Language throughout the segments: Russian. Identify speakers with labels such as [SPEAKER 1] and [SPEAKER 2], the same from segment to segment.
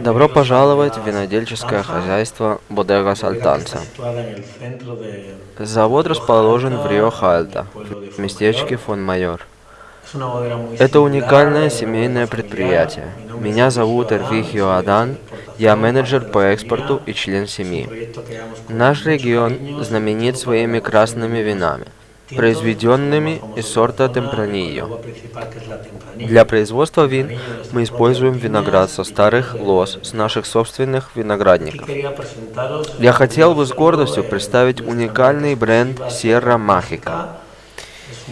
[SPEAKER 1] Добро пожаловать в винодельческое хозяйство Бодега Сальтанца. Завод расположен в Рио-Хальто, в местечке Фон-Майор. Это уникальное семейное предприятие. Меня зовут Эрвихио Адан, я менеджер по экспорту и член семьи. Наш регион знаменит своими красными винами произведенными из сорта Темпранильо. Для производства вин мы используем виноград со старых лоз с наших собственных виноградников. Я хотел бы с гордостью представить уникальный бренд Sierra Mágica.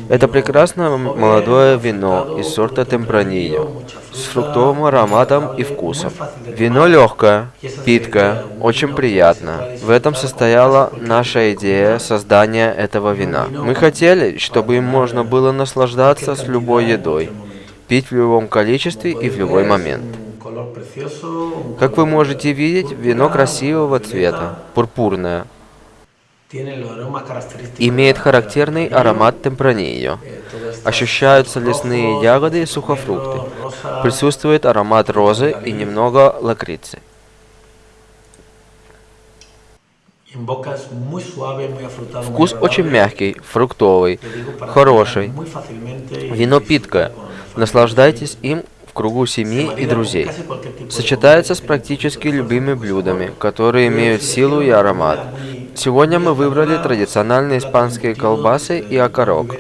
[SPEAKER 1] Это прекрасное молодое вино из сорта Темпранильо с фруктовым ароматом и вкусом. Вино легкое, питкое, очень приятно. В этом состояла наша идея создания этого вина. Мы хотели, чтобы им можно было наслаждаться с любой едой, пить в любом количестве и в любой момент. Как вы можете видеть, вино красивого цвета, пурпурное, Имеет характерный аромат темпранильо. Ощущаются лесные ягоды и сухофрукты. Присутствует аромат розы и немного лакрицы. Вкус очень мягкий, фруктовый, хороший. Вино питкое. Наслаждайтесь им в кругу семьи и друзей. Сочетается с практически любыми блюдами, которые имеют силу и аромат. Сегодня мы выбрали традиционные испанские колбасы и окорок,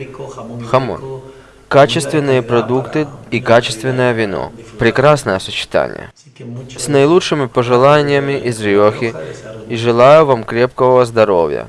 [SPEAKER 1] хамон. Качественные продукты и качественное вино. Прекрасное сочетание. С наилучшими пожеланиями из Риохи и желаю вам крепкого здоровья.